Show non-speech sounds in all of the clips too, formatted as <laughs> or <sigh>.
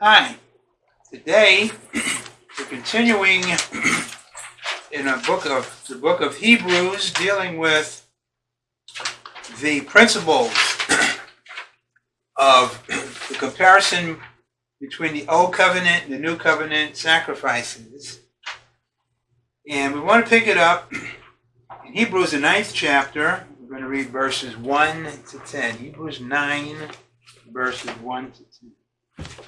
Hi. Today we're continuing in a book of the book of Hebrews dealing with the principles of the comparison between the old covenant and the new covenant sacrifices. And we want to pick it up in Hebrews the ninth chapter. We're going to read verses 1 to 10. Hebrews 9 verses 1 to 10.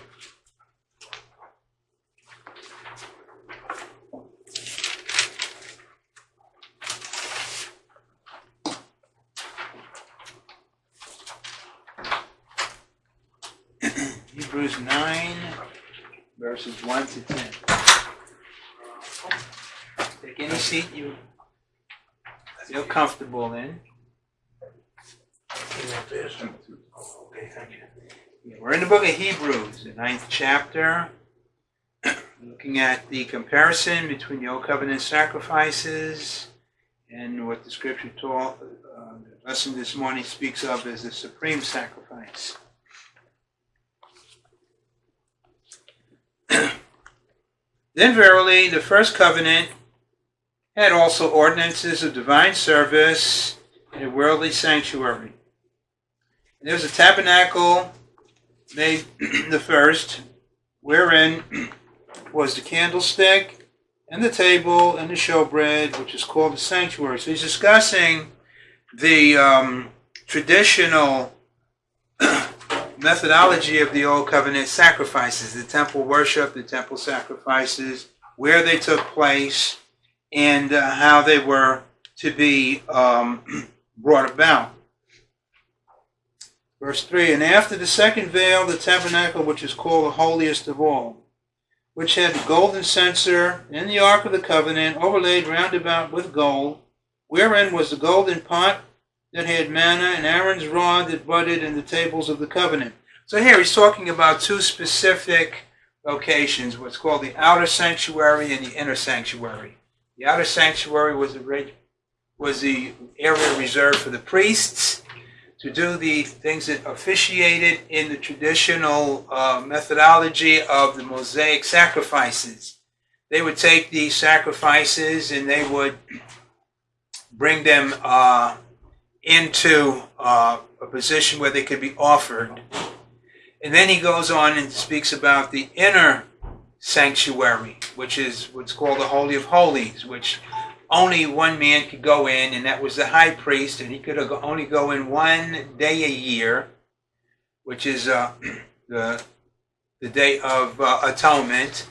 Hebrews 9, verses 1 to 10. Take any seat you feel comfortable in. We're in the book of Hebrews, the ninth chapter, looking at the comparison between the Old Covenant sacrifices and what the scripture taught, uh, the lesson this morning speaks of as the supreme sacrifice. <coughs> then verily, the first covenant had also ordinances of divine service and a worldly sanctuary. And there was a tabernacle made <coughs> the first, wherein <coughs> was the candlestick and the table and the showbread, which is called the sanctuary. So he's discussing the um, traditional methodology of the Old Covenant sacrifices, the temple worship, the temple sacrifices, where they took place, and uh, how they were to be um, <clears throat> brought about. Verse 3 And after the second veil, the tabernacle, which is called the holiest of all, which had the golden censer and the ark of the covenant overlaid round about with gold, wherein was the golden pot that had manna, and Aaron's rod that budded in the tables of the covenant. So here he's talking about two specific locations, what's called the outer sanctuary and the inner sanctuary. The outer sanctuary was the, was the area reserved for the priests to do the things that officiated in the traditional uh, methodology of the Mosaic sacrifices. They would take these sacrifices and they would bring them uh, into uh, a position where they could be offered. And then he goes on and speaks about the inner sanctuary, which is what's called the Holy of Holies, which only one man could go in, and that was the high priest, and he could only go in one day a year, which is uh, <clears throat> the, the Day of uh, Atonement,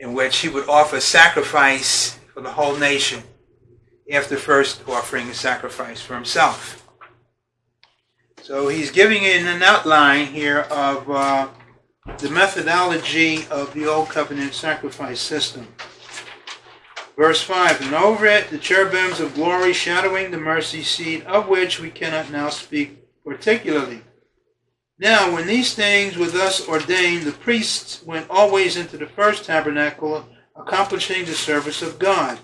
in which he would offer sacrifice for the whole nation after first offering a sacrifice for himself. So he's giving in an outline here of uh, the methodology of the Old Covenant sacrifice system. Verse 5 And over it the cherubims of glory shadowing the mercy seat, of which we cannot now speak particularly. Now, when these things were thus ordained, the priests went always into the first tabernacle, accomplishing the service of God.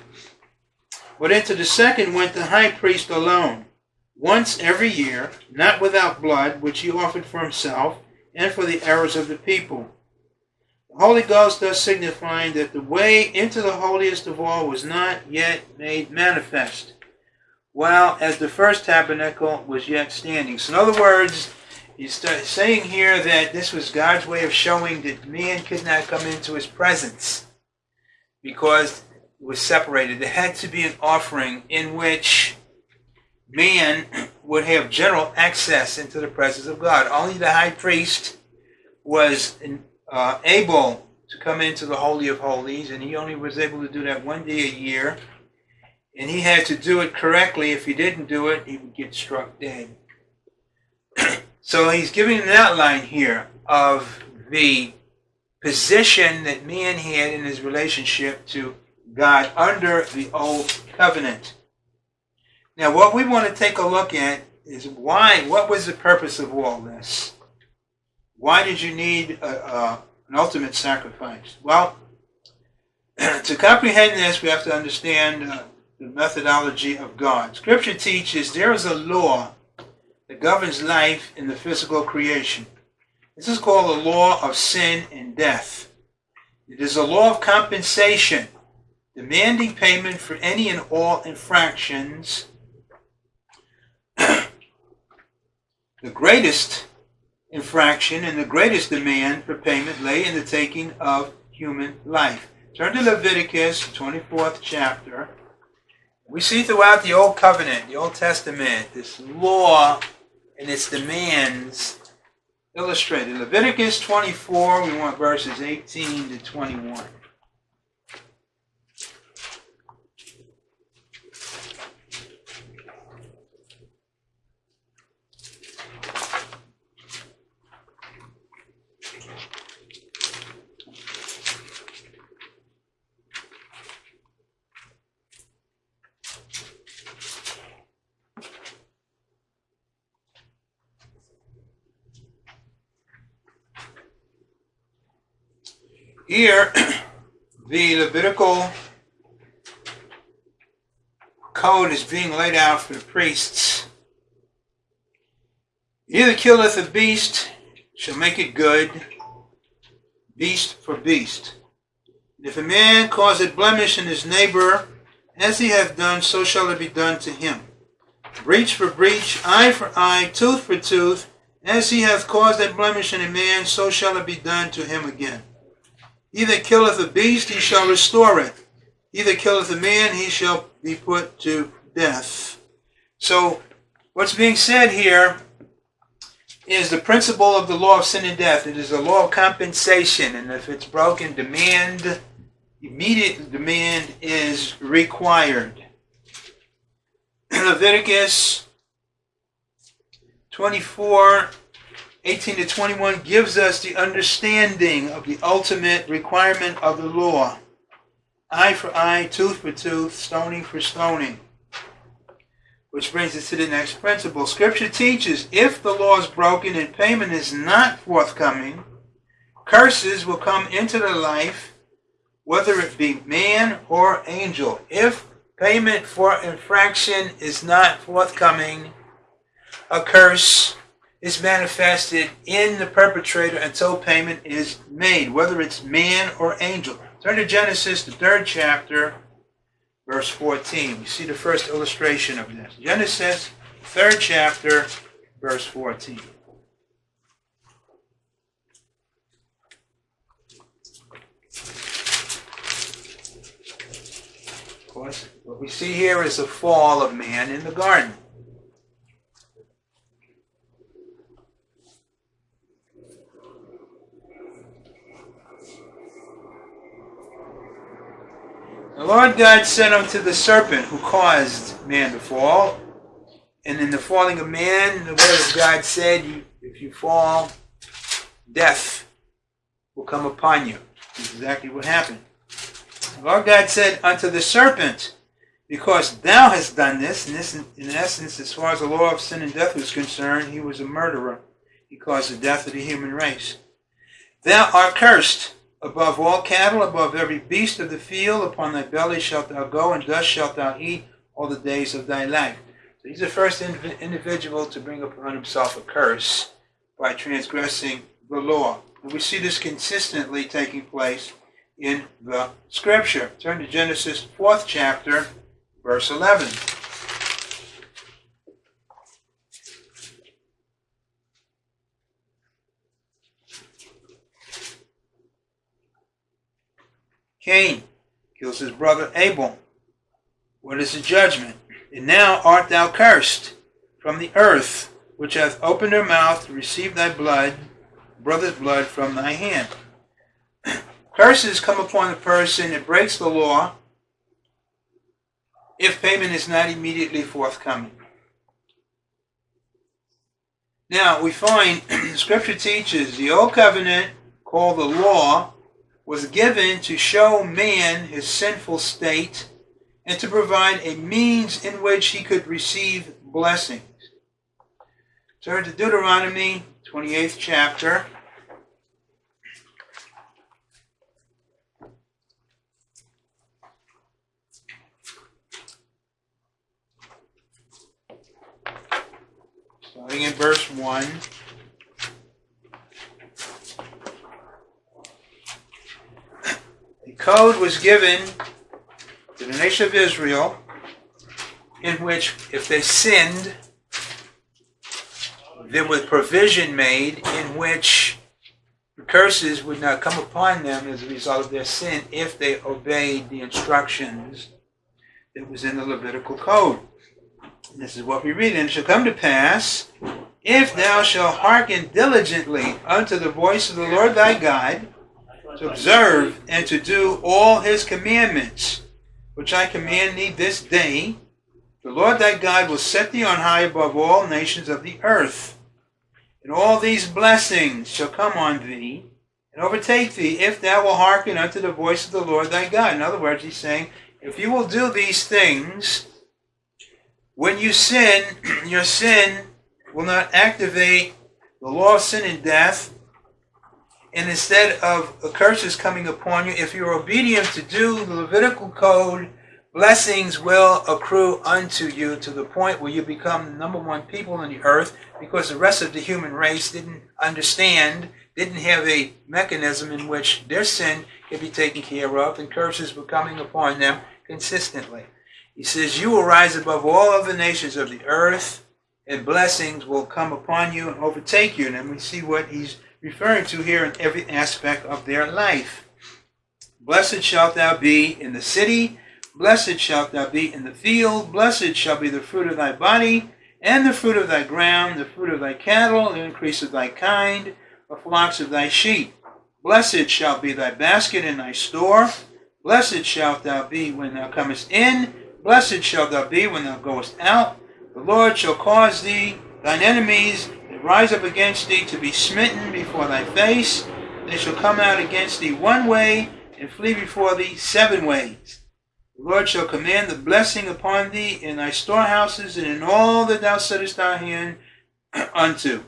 But into the second went the high priest alone, once every year, not without blood, which he offered for himself and for the errors of the people. The Holy Ghost thus signifying that the way into the holiest of all was not yet made manifest, while as the first tabernacle was yet standing. So, in other words, he's saying here that this was God's way of showing that man could not come into his presence because was separated. There had to be an offering in which man <clears throat> would have general access into the presence of God. Only the high priest was uh, able to come into the Holy of Holies, and he only was able to do that one day a year. And he had to do it correctly. If he didn't do it, he would get struck dead. <clears throat> so he's giving an outline here of the position that man had in his relationship to God under the old covenant. Now, what we want to take a look at is why, what was the purpose of all this? Why did you need a, a, an ultimate sacrifice? Well, <clears throat> to comprehend this, we have to understand uh, the methodology of God. Scripture teaches there is a law that governs life in the physical creation. This is called the law of sin and death. It is a law of compensation, demanding payment for any and all infractions. <clears throat> the greatest infraction and the greatest demand for payment lay in the taking of human life. Turn to Leviticus, 24th chapter. We see throughout the Old Covenant, the Old Testament, this law and its demands illustrated. Leviticus 24, we want verses 18 to 21. Here, <coughs> the Levitical code is being laid out for the priests. Either killeth a beast, shall make it good, beast for beast. If a man cause a blemish in his neighbor, as he hath done, so shall it be done to him. Breach for breach, eye for eye, tooth for tooth, as he hath caused a blemish in a man, so shall it be done to him again. He that killeth a beast, he shall restore it. He that killeth a man, he shall be put to death. So, what's being said here is the principle of the law of sin and death. It is a law of compensation, and if it's broken, demand, immediate demand is required. <clears throat> Leviticus 24 18 to 21 gives us the understanding of the ultimate requirement of the law. Eye for eye, tooth for tooth, stoning for stoning. Which brings us to the next principle. Scripture teaches if the law is broken and payment is not forthcoming, curses will come into the life, whether it be man or angel. If payment for infraction is not forthcoming, a curse is manifested in the perpetrator until payment is made, whether it's man or angel. Turn to Genesis, the third chapter, verse 14. We see the first illustration of this. Genesis, third chapter, verse 14. Of course, what we see here is the fall of man in the garden. The Lord God said unto the serpent who caused man to fall, and in the falling of man, the word of God said, if you fall, death will come upon you. Exactly what happened. The Lord God said unto the serpent, because thou hast done this, and this in essence, as far as the law of sin and death was concerned, he was a murderer. He caused the death of the human race. Thou art cursed above all cattle, above every beast of the field, upon thy belly shalt thou go, and dust shalt thou eat all the days of thy life. So he's the first individual to bring upon himself a curse by transgressing the law. And we see this consistently taking place in the scripture. Turn to Genesis 4th chapter, verse 11. Cain kills his brother Abel. What is the judgment? And now art thou cursed from the earth, which hath opened her mouth to receive thy blood, brother's blood, from thy hand. <clears throat> Curses come upon the person that breaks the law if payment is not immediately forthcoming. Now, we find <clears throat> Scripture teaches the Old Covenant, called the law, was given to show man his sinful state and to provide a means in which he could receive blessings. Turn to Deuteronomy 28th chapter. Starting in verse 1. Code was given to the nation of Israel in which if they sinned, there was provision made in which curses would not come upon them as a result of their sin if they obeyed the instructions that was in the Levitical code. This is what we read. And it shall come to pass, if thou shalt hearken diligently unto the voice of the Lord thy God, to observe and to do all his commandments, which I command thee this day, the Lord thy God will set thee on high above all nations of the earth. And all these blessings shall come on thee and overtake thee if thou wilt hearken unto the voice of the Lord thy God. In other words, he's saying, if you will do these things, when you sin, <clears throat> your sin will not activate the law of sin and death. And instead of curses coming upon you, if you're obedient to do the Levitical code, blessings will accrue unto you to the point where you become the number one people on the earth because the rest of the human race didn't understand, didn't have a mechanism in which their sin could be taken care of, and curses were coming upon them consistently. He says, You will rise above all other nations of the earth, and blessings will come upon you and overtake you. And then we see what he's referring to here in every aspect of their life. Blessed shalt thou be in the city, blessed shalt thou be in the field, blessed shall be the fruit of thy body, and the fruit of thy ground, the fruit of thy cattle, the increase of thy kind, the flocks of thy sheep. Blessed shall be thy basket and thy store. Blessed shalt thou be when thou comest in, Blessed shalt thou be when thou goest out. The Lord shall cause thee, thine enemies rise up against thee, to be smitten before thy face. They shall come out against thee one way, and flee before thee seven ways. The Lord shall command the blessing upon thee in thy storehouses and in all that thou settest thy hand <clears throat> unto.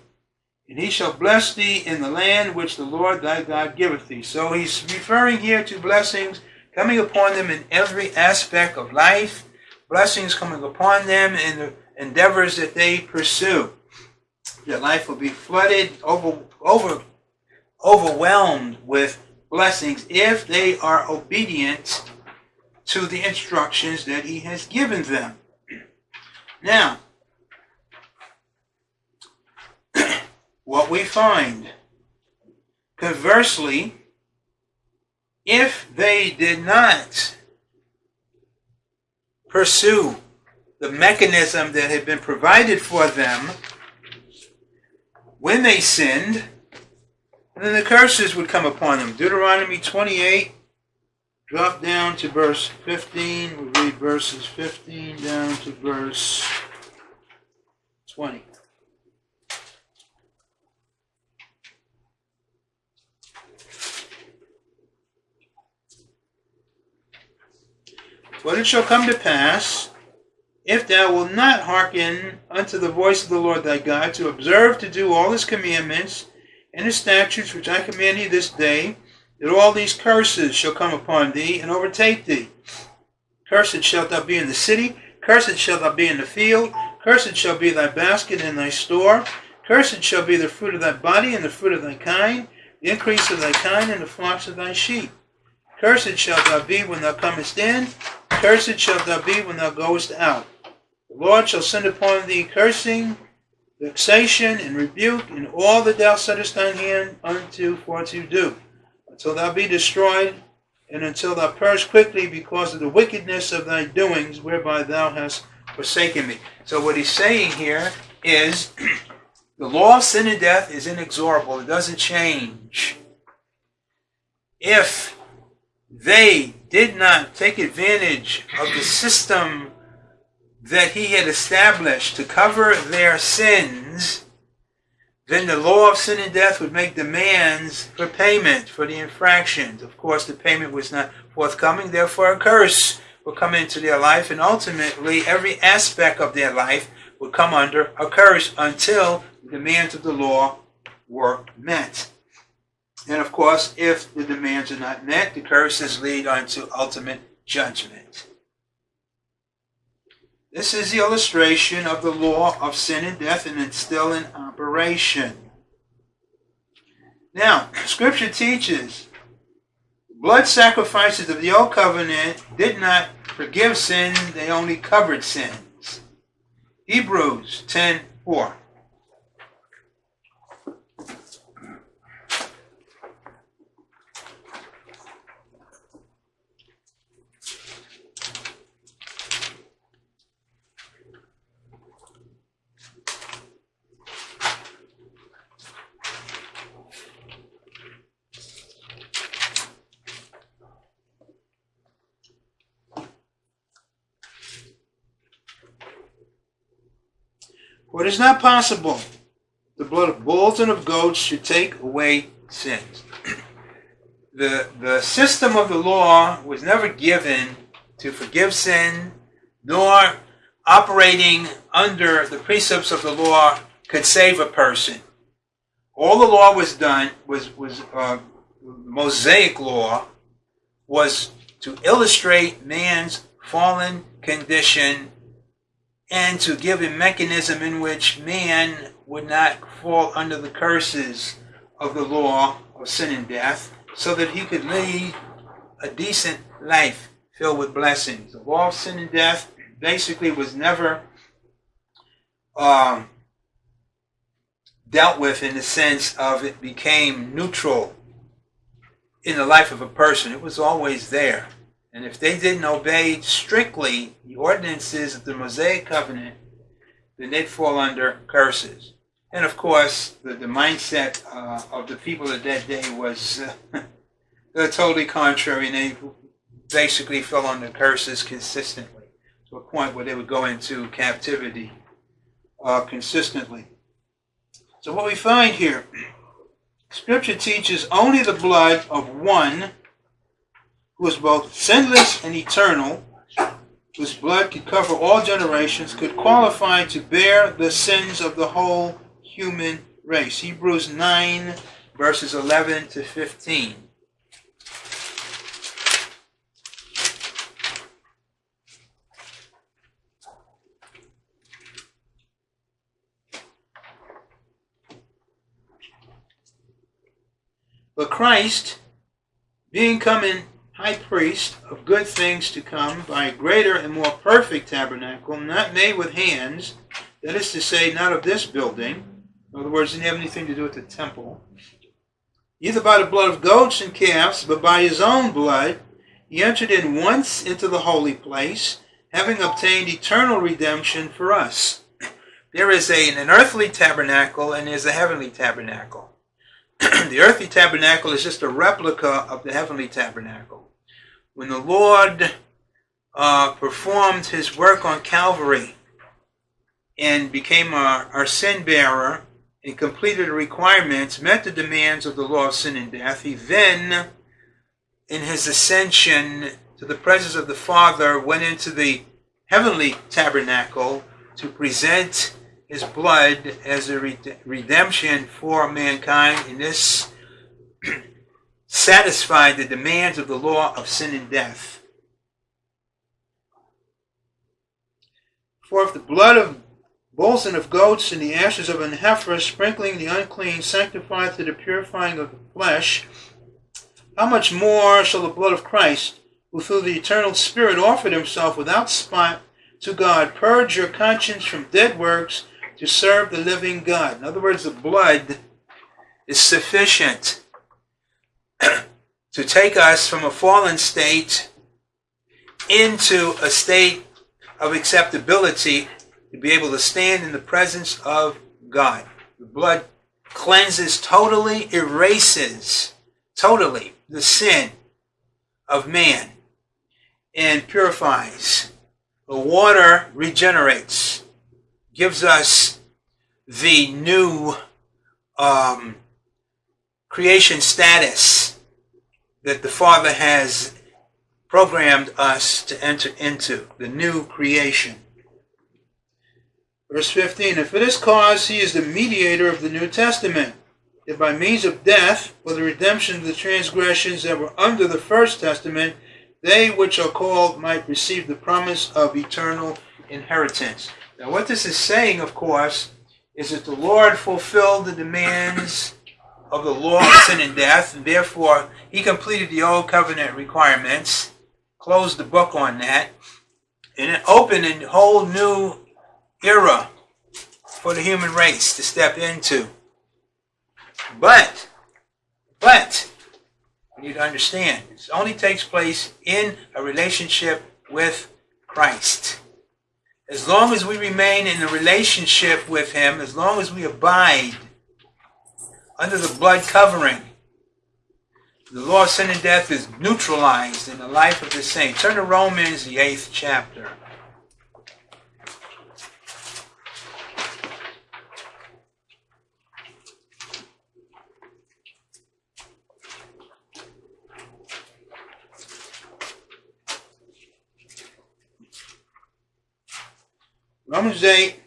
And he shall bless thee in the land which the Lord thy God giveth thee. So he's referring here to blessings coming upon them in every aspect of life, blessings coming upon them in the endeavors that they pursue. Their life will be flooded, over, over, overwhelmed with blessings if they are obedient to the instructions that he has given them. Now, <clears throat> what we find, conversely, if they did not pursue the mechanism that had been provided for them when they sinned, then the curses would come upon them. Deuteronomy 28, drop down to verse 15. We'll read verses 15 down to verse 20. But it shall come to pass, if thou wilt not hearken unto the voice of the Lord thy God, to observe to do all his commandments and his statutes which I command thee this day, that all these curses shall come upon thee and overtake thee. Cursed shalt thou be in the city, cursed shalt thou be in the field, cursed shall be thy basket and thy store, cursed shall be the fruit of thy body and the fruit of thy kind, the increase of thy kind and the flocks of thy sheep. Cursed shalt thou be when thou comest in, Cursed shalt thou be when thou goest out. The Lord shall send upon thee cursing, vexation, and rebuke, in all that thou settest thine hand unto for to do, until thou be destroyed, and until thou perish quickly because of the wickedness of thy doings, whereby thou hast forsaken me. So what he's saying here is <clears throat> the law of sin and death is inexorable. It doesn't change. If they did not take advantage of the system that he had established to cover their sins, then the law of sin and death would make demands for payment for the infractions. Of course, the payment was not forthcoming, therefore, a curse would come into their life, and ultimately, every aspect of their life would come under a curse until the demands of the law were met. And of course, if the demands are not met, the curses lead unto ultimate judgment. This is the illustration of the law of sin and death, and it's still in operation. Now, Scripture teaches blood sacrifices of the old covenant did not forgive sin, they only covered sins. Hebrews 10 4. For it is not possible the blood of bulls and of goats should take away sins. <clears throat> the, the system of the law was never given to forgive sin, nor operating under the precepts of the law could save a person. All the law was done was was uh, Mosaic law was to illustrate man's fallen condition and to give a mechanism in which man would not fall under the curses of the law of sin and death, so that he could lead a decent life filled with blessings. The law of sin and death basically was never um, dealt with in the sense of it became neutral in the life of a person. It was always there. And if they didn't obey strictly the ordinances of the Mosaic covenant, then they'd fall under curses. And of course, the, the mindset uh, of the people of that day was uh, <laughs> totally contrary, and they basically fell under curses consistently to a point where they would go into captivity uh, consistently. So, what we find here, <clears throat> Scripture teaches only the blood of one who is both sinless and eternal, whose blood could cover all generations, could qualify to bear the sins of the whole human race. Hebrews 9, verses 11 to 15. But Christ, being come in high priest of good things to come by a greater and more perfect tabernacle, not made with hands, that is to say, not of this building. In other words, didn't have anything to do with the temple. Either by the blood of goats and calves, but by his own blood, he entered in once into the holy place, having obtained eternal redemption for us. There is a, an earthly tabernacle and there's a heavenly tabernacle. <clears throat> the earthly tabernacle is just a replica of the heavenly tabernacle when the Lord uh, performed his work on Calvary and became our, our sin bearer and completed the requirements, met the demands of the law of sin and death, he then, in his ascension to the presence of the Father, went into the heavenly tabernacle to present his blood as a redemption for mankind. In this <clears throat> satisfied the demands of the law of sin and death. For if the blood of bulls and of goats and the ashes of an heifer, sprinkling the unclean, sanctified to the purifying of the flesh, how much more shall the blood of Christ, who through the eternal Spirit offered himself without spot to God, purge your conscience from dead works to serve the living God? In other words, the blood is sufficient to take us from a fallen state into a state of acceptability to be able to stand in the presence of God. The blood cleanses, totally erases, totally the sin of man and purifies. The water regenerates, gives us the new um, creation status that the Father has programmed us to enter into, the new creation. Verse 15 And for this cause he is the mediator of the New Testament, that by means of death, for the redemption of the transgressions that were under the First Testament, they which are called might receive the promise of eternal inheritance. Now, what this is saying, of course, is that the Lord fulfilled the demands of the law of sin and death, and therefore he completed the old covenant requirements, closed the book on that, and it opened a whole new era for the human race to step into. But, but, we need to understand, this only takes place in a relationship with Christ. As long as we remain in a relationship with Him, as long as we abide under the blood covering, the law of sin and death is neutralized in the life of the saint. Turn to Romans, the eighth chapter. Romans 8,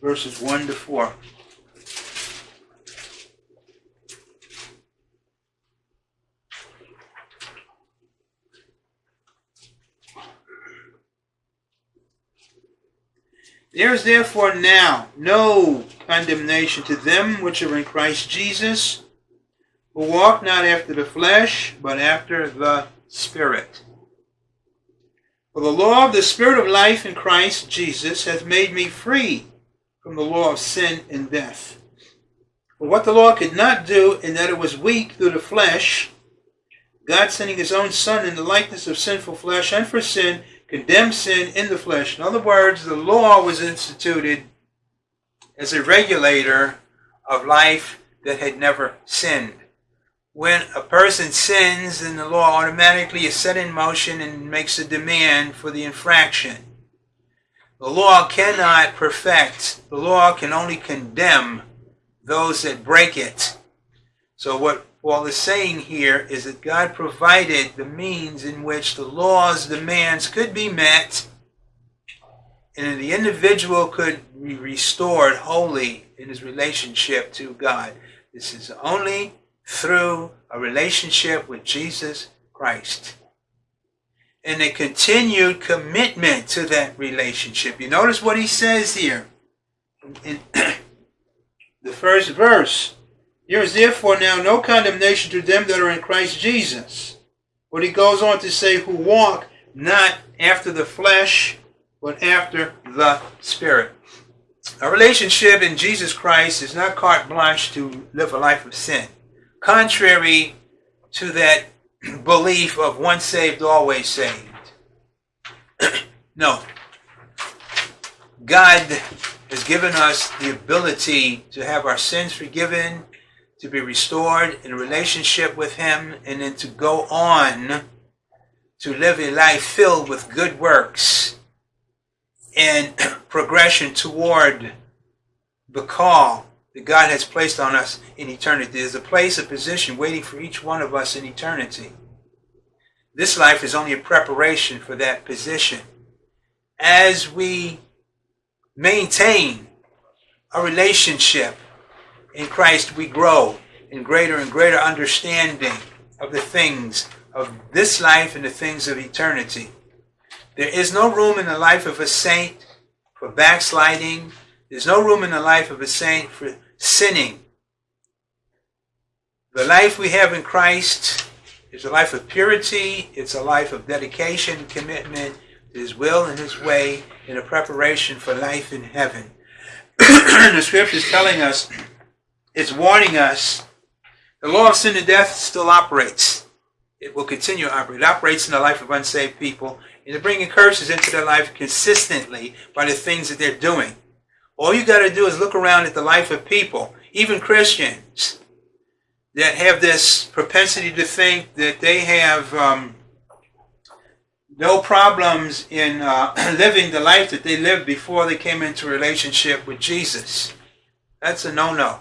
verses 1 to 4. There is therefore now no condemnation to them which are in Christ Jesus, who walk not after the flesh, but after the Spirit. For the law of the Spirit of life in Christ Jesus hath made me free from the law of sin and death. For what the law could not do, in that it was weak through the flesh, God sending his own Son in the likeness of sinful flesh, and for sin, condemned sin in the flesh. In other words, the law was instituted as a regulator of life that had never sinned when a person sins, then the law automatically is set in motion and makes a demand for the infraction. The law cannot perfect, the law can only condemn those that break it. So, what Paul the saying here is that God provided the means in which the law's demands could be met and the individual could be restored wholly in his relationship to God. This is only through a relationship with Jesus Christ. And a continued commitment to that relationship. You notice what he says here in <clears throat> the first verse. There is therefore now no condemnation to them that are in Christ Jesus. But he goes on to say, who walk not after the flesh, but after the Spirit. A relationship in Jesus Christ is not carte blanche to live a life of sin contrary to that <clears throat> belief of once saved, always saved. <clears throat> no. God has given us the ability to have our sins forgiven, to be restored in relationship with Him, and then to go on to live a life filled with good works and <clears throat> progression toward the call that God has placed on us in eternity. There's a place, a position waiting for each one of us in eternity. This life is only a preparation for that position. As we maintain a relationship in Christ, we grow in greater and greater understanding of the things of this life and the things of eternity. There is no room in the life of a saint for backsliding, there's no room in the life of a saint for sinning. The life we have in Christ is a life of purity. It's a life of dedication, commitment to His will and His way in a preparation for life in heaven. <clears throat> the scripture is telling us, it's warning us, the law of sin and death still operates. It will continue to operate. It operates in the life of unsaved people and to bringing curses into their life consistently by the things that they're doing. All you got to do is look around at the life of people, even Christians, that have this propensity to think that they have um, no problems in uh, <clears throat> living the life that they lived before they came into relationship with Jesus. That's a no no.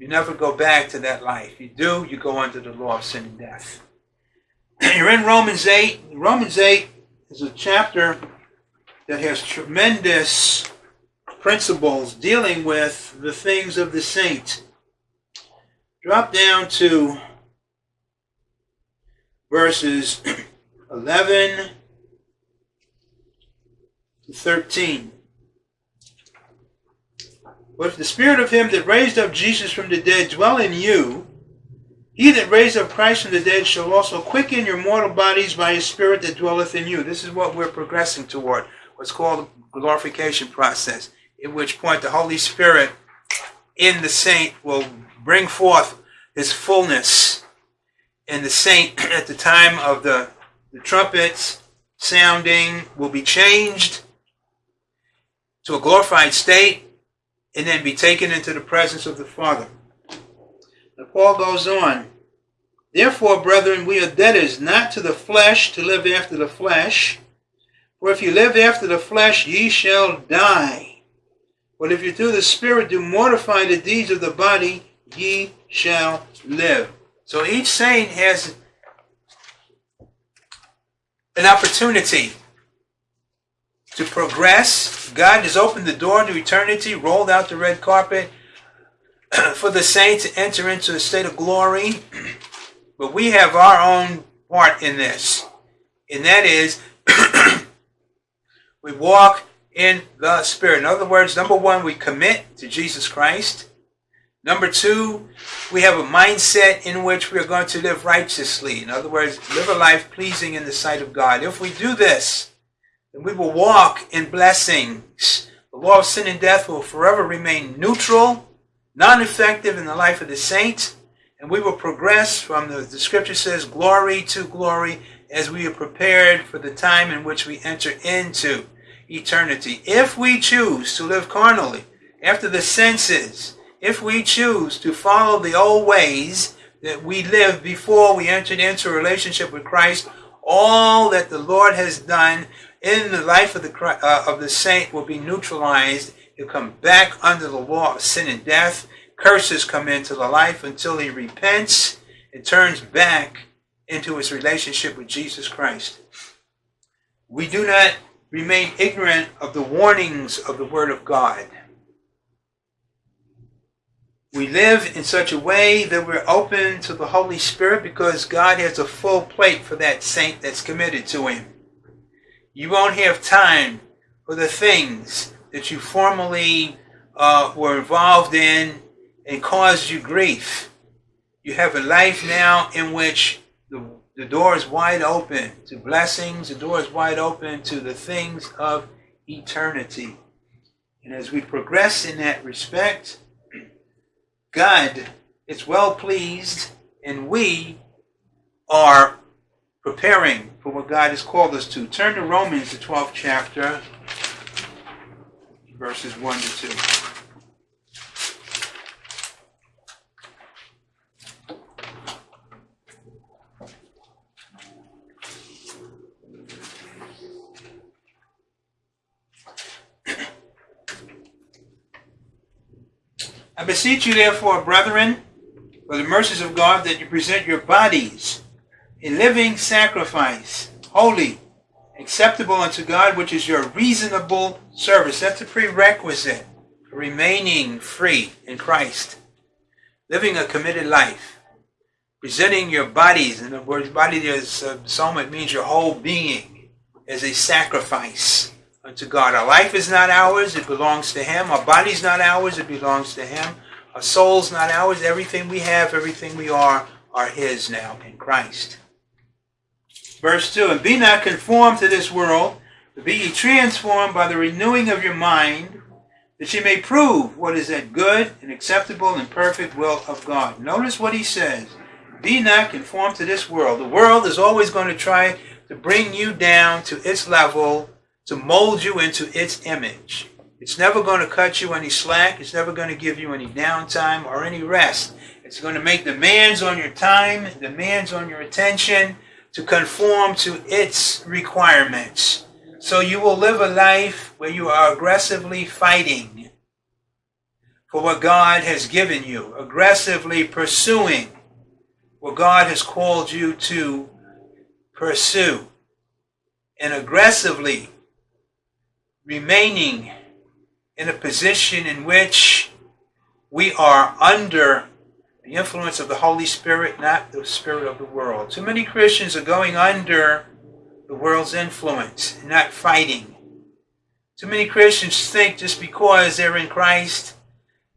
You never go back to that life. You do, you go under the law of sin and death. <clears throat> You're in Romans 8. Romans 8 is a chapter that has tremendous principles dealing with the things of the saint. Drop down to verses <clears throat> 11 to 13. But if the spirit of him that raised up Jesus from the dead dwell in you, he that raised up Christ from the dead shall also quicken your mortal bodies by his spirit that dwelleth in you. This is what we're progressing toward, what's called the glorification process, in which point the Holy Spirit in the saint will bring forth his fullness and the saint <clears throat> at the time of the, the trumpets sounding will be changed to a glorified state and then be taken into the presence of the Father. Now Paul goes on. Therefore, brethren, we are debtors not to the flesh to live after the flesh. For if you live after the flesh, ye shall die. But if you through the Spirit do mortify the deeds of the body, ye shall live. So each saint has an opportunity to progress. God has opened the door to eternity, rolled out the red carpet <clears throat> for the saint to enter into a state of glory. <clears throat> But we have our own part in this. And that is, <clears throat> we walk in the Spirit. In other words, number one, we commit to Jesus Christ. Number two, we have a mindset in which we are going to live righteously. In other words, live a life pleasing in the sight of God. If we do this, then we will walk in blessings. The law of sin and death will forever remain neutral, non effective in the life of the saint, and we will progress from the, the scripture says, glory to glory as we are prepared for the time in which we enter into eternity. If we choose to live carnally, after the senses, if we choose to follow the old ways that we lived before we entered into a relationship with Christ, all that the Lord has done in the life of the uh, of the saint will be neutralized. He'll come back under the law of sin and death. Curses come into the life until he repents and turns back into his relationship with Jesus Christ. We do not remain ignorant of the warnings of the Word of God. We live in such a way that we're open to the Holy Spirit because God has a full plate for that saint that's committed to Him. You won't have time for the things that you formerly uh, were involved in and caused you grief. You have a life now in which the, the door is wide open to blessings, the door is wide open to the things of eternity. And as we progress in that respect, God is well pleased, and we are preparing for what God has called us to. Turn to Romans, the 12th chapter, verses 1 to 2. I beseech you, therefore, brethren, by the mercies of God, that you present your bodies a living sacrifice, holy, acceptable unto God, which is your reasonable service. That's a prerequisite for remaining free in Christ. Living a committed life. Presenting your bodies, in the word body is uh, soma, it means your whole being, as a sacrifice unto God. Our life is not ours, it belongs to Him. Our body's not ours, it belongs to Him. Our soul's not ours. Everything we have, everything we are, are His now in Christ. Verse 2 And be not conformed to this world, but be ye transformed by the renewing of your mind, that ye may prove what is that good and acceptable and perfect will of God. Notice what he says. Be not conformed to this world. The world is always going to try to bring you down to its level to mold you into its image. It's never going to cut you any slack. It's never going to give you any downtime or any rest. It's going to make demands on your time, demands on your attention to conform to its requirements. So you will live a life where you are aggressively fighting for what God has given you, aggressively pursuing what God has called you to pursue, and aggressively remaining in a position in which we are under the influence of the Holy Spirit, not the spirit of the world. Too many Christians are going under the world's influence, not fighting. Too many Christians think just because they're in Christ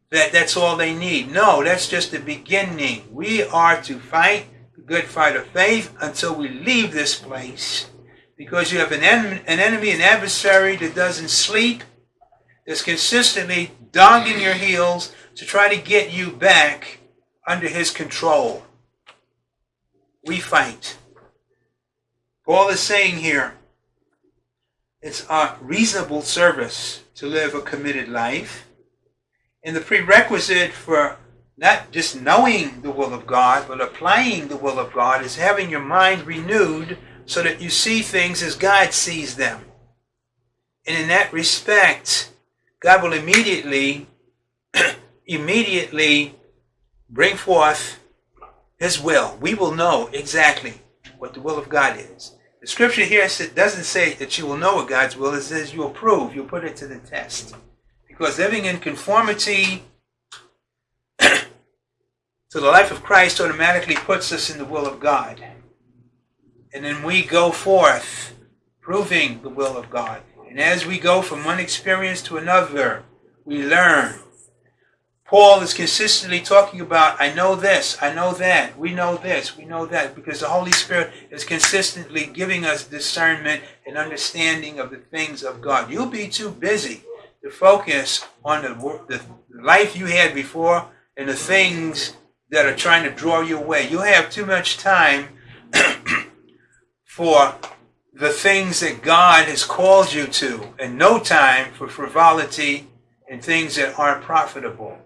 that that's all they need. No, that's just the beginning. We are to fight the good fight of faith until we leave this place. Because you have an, en- an enemy, an adversary that doesn't sleep, that's consistently dogging your heels to try to get you back under his control. We fight. Paul is saying here, it's a reasonable service to live a committed life. And the prerequisite for not just knowing the will of God, but applying the will of God is having your mind renewed so that you see things as God sees them. And in that respect, God will immediately, <clears throat> immediately bring forth His will. We will know exactly what the will of God is. The scripture here doesn't say that you will know what God's will is. It says you'll prove, you'll put it to the test. Because living in conformity <clears throat> to the life of Christ automatically puts us in the will of God. And then we go forth proving the will of God. And as we go from one experience to another, we learn Paul is consistently talking about, I know this, I know that, we know this, we know that, because the Holy Spirit is consistently giving us discernment and understanding of the things of God. You'll be too busy to focus on the, the life you had before and the things that are trying to draw you away. You'll have too much time <clears throat> for the things that God has called you to, and no time for frivolity and things that aren't profitable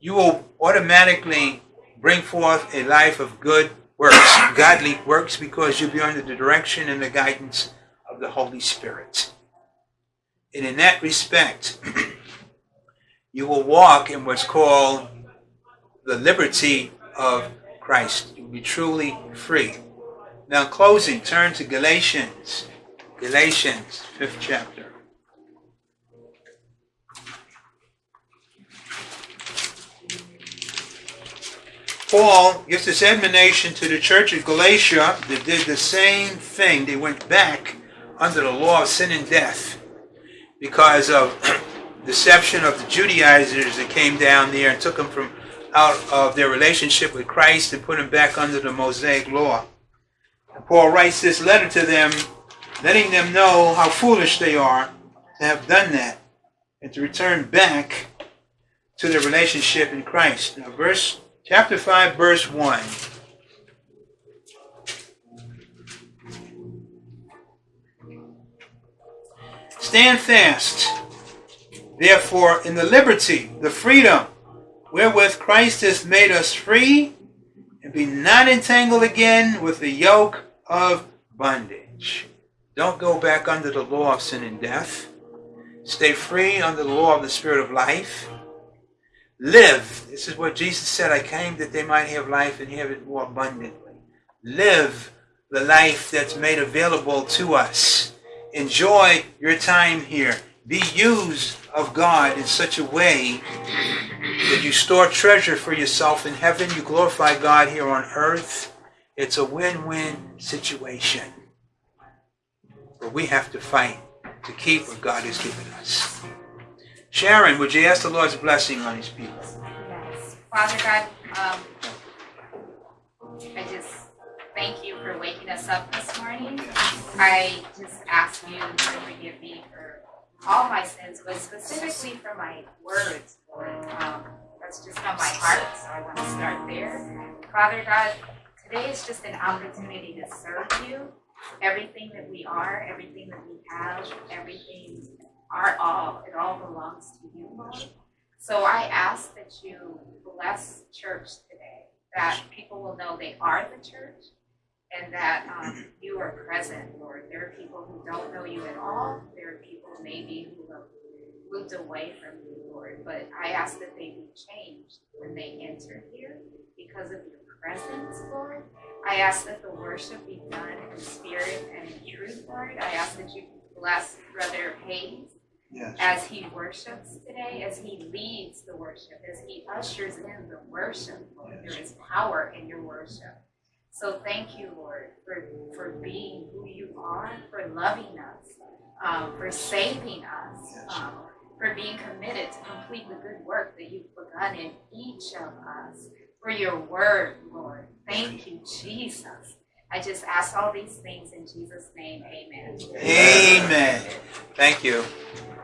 you will automatically bring forth a life of good works, godly works, because you'll be under the direction and the guidance of the Holy Spirit. And in that respect, <clears throat> you will walk in what's called the liberty of Christ. You'll be truly free. Now, closing, turn to Galatians. Galatians, fifth chapter. Paul gives this admonition to the church of Galatia that did the same thing. They went back under the law of sin and death because of <clears throat> deception of the Judaizers that came down there and took them from out of their relationship with Christ and put them back under the Mosaic law. And Paul writes this letter to them, letting them know how foolish they are to have done that and to return back to their relationship in Christ. Now, verse chapter 5, verse 1. Stand fast, therefore, in the liberty, the freedom wherewith Christ has made us free, and be not entangled again with the yoke of bondage. Don't go back under the law of sin and death. Stay free under the law of the Spirit of life. Live. This is what Jesus said. I came that they might have life and have it more abundantly. Live the life that's made available to us. Enjoy your time here. Be used of God in such a way that you store treasure for yourself in heaven. You glorify God here on earth. It's a win-win situation. But we have to fight to keep what God has given us. Sharon, would you ask the Lord's blessing on his people? Yes. Father God, um, I just thank you for waking us up this morning. I just ask you to forgive me for all my sins, but specifically for my words, Lord. Um, that's just on my heart, so I want to start there. Father God, today is just an opportunity to serve you. Everything that we are, everything that we have, everything our all. It all belongs to you, Lord. So I ask that you bless church today, that people will know they are the church and that um, you are present, Lord. There are people who don't know you at all. There are people maybe who have moved away from you, Lord. But I ask that they be changed when they enter here because of your presence, Lord. I ask that the worship be done in spirit and in truth, Lord. I ask that you bless Brother Hayes Yes. As he worships today, as he leads the worship, as he ushers in the worship, Lord, yes. there is power in your worship. So thank you, Lord, for, for being who you are, for loving us, um, for saving us, yes. um, for being committed to complete the good work that you've begun in each of us. For your word, Lord. Thank you, Jesus. I just ask all these things in Jesus' name. Amen. Amen. Thank you.